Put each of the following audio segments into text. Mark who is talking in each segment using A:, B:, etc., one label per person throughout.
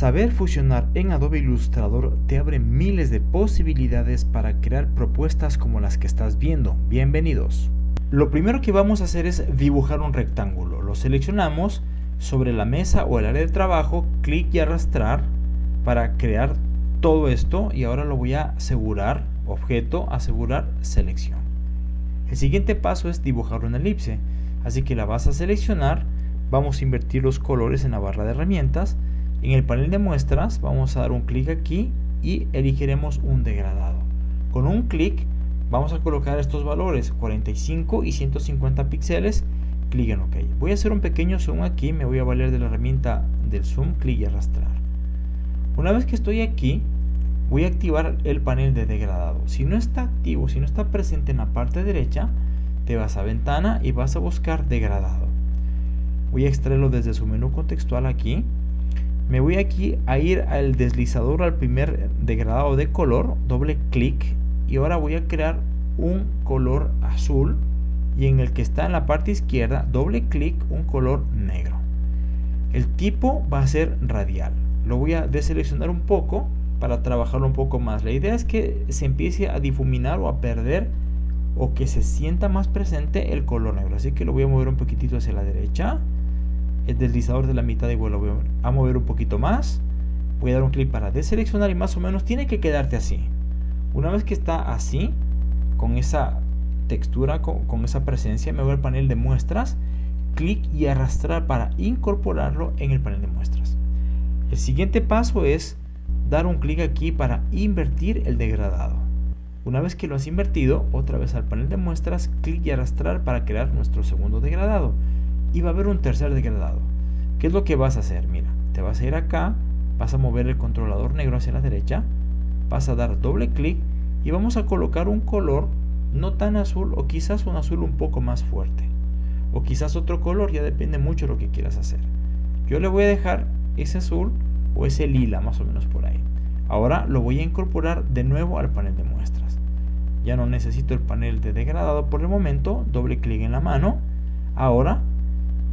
A: Saber fusionar en Adobe Illustrator te abre miles de posibilidades para crear propuestas como las que estás viendo. Bienvenidos. Lo primero que vamos a hacer es dibujar un rectángulo. Lo seleccionamos sobre la mesa o el área de trabajo, clic y arrastrar para crear todo esto y ahora lo voy a asegurar, objeto, asegurar, selección. El siguiente paso es dibujar una elipse, así que la vas a seleccionar, vamos a invertir los colores en la barra de herramientas, en el panel de muestras vamos a dar un clic aquí y elegiremos un degradado. Con un clic vamos a colocar estos valores 45 y 150 píxeles clic en OK. Voy a hacer un pequeño zoom aquí, me voy a valer de la herramienta del zoom, clic y arrastrar. Una vez que estoy aquí, voy a activar el panel de degradado. Si no está activo, si no está presente en la parte derecha, te vas a ventana y vas a buscar degradado. Voy a extraerlo desde su menú contextual aquí. Me voy aquí a ir al deslizador al primer degradado de color, doble clic y ahora voy a crear un color azul y en el que está en la parte izquierda doble clic un color negro. El tipo va a ser radial. Lo voy a deseleccionar un poco para trabajarlo un poco más. La idea es que se empiece a difuminar o a perder o que se sienta más presente el color negro. Así que lo voy a mover un poquitito hacia la derecha. El deslizador de la mitad igual lo voy a mover un poquito más. Voy a dar un clic para deseleccionar y más o menos tiene que quedarte así. Una vez que está así, con esa textura, con, esa presencia, me voy al panel de muestras, clic y arrastrar para incorporarlo en el panel de muestras. El siguiente paso es dar un clic aquí para invertir el degradado. Una vez que lo has invertido, otra vez al panel de muestras, clic y arrastrar para crear nuestro segundo degradado. Y va a haber un tercer degradado. ¿Qué es lo que vas a hacer? Mira, te vas a ir acá, vas a mover el controlador negro hacia la derecha, vas a dar doble clic y vamos a colocar un color no tan azul o quizás un azul un poco más fuerte. O quizás otro color, ya depende mucho de lo que quieras hacer. Yo le voy a dejar ese azul o ese lila más o menos por ahí. Ahora lo voy a incorporar de nuevo al panel de muestras. Ya no necesito el panel de degradado por el momento, doble clic en la mano. Ahora,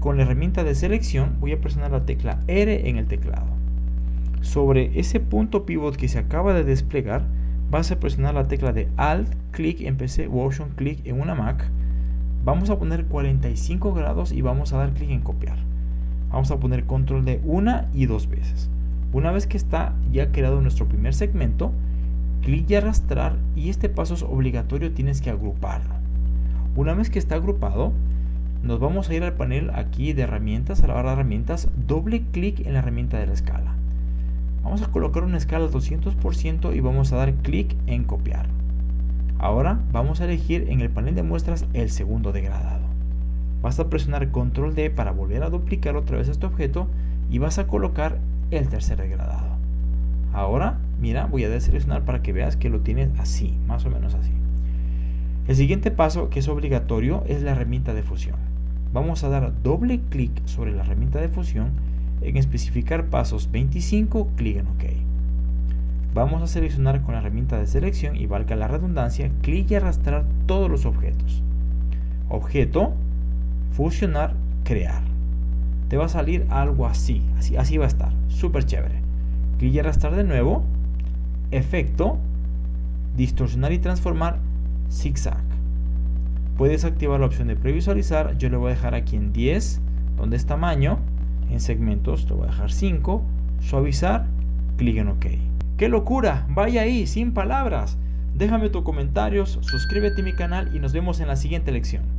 A: con la herramienta de selección, voy a presionar la tecla R en el teclado. Sobre ese punto pivot que se acaba de desplegar, vas a presionar la tecla de Alt, clic en PC o Option clic en una Mac. Vamos a poner 45 grados y vamos a dar clic en copiar. Vamos a poner control de una y dos veces. Una vez que está ya creado nuestro primer segmento, clic y arrastrar y este paso es obligatorio, tienes que agruparlo. Una vez que está agrupado, nos vamos a ir al panel aquí de herramientas, a la barra de herramientas, doble clic en la herramienta de la escala. Vamos a colocar una escala al 200% y vamos a dar clic en copiar. Ahora vamos a elegir en el panel de muestras el segundo degradado. Vas a presionar control D para volver a duplicar otra vez este objeto y vas a colocar el tercer degradado. Ahora, mira, voy a deseleccionar para que veas que lo tienes así, más o menos así. El siguiente paso que es obligatorio es la herramienta de fusión. Vamos a dar doble clic sobre la herramienta de fusión en especificar pasos 25, clic en OK. Vamos a seleccionar con la herramienta de selección y valga la redundancia, clic y arrastrar todos los objetos. Objeto, fusionar, crear. Te va a salir algo así, así, así va a estar, súper chévere. Clic y arrastrar de nuevo, efecto, distorsionar y transformar, zigzag. Puedes activar la opción de previsualizar, yo le voy a dejar aquí en 10, donde es tamaño, en segmentos, te voy a dejar 5, suavizar, clic en OK. ¡Qué locura! Vaya ahí, sin palabras. Déjame tus comentarios, suscríbete a mi canal y nos vemos en la siguiente lección.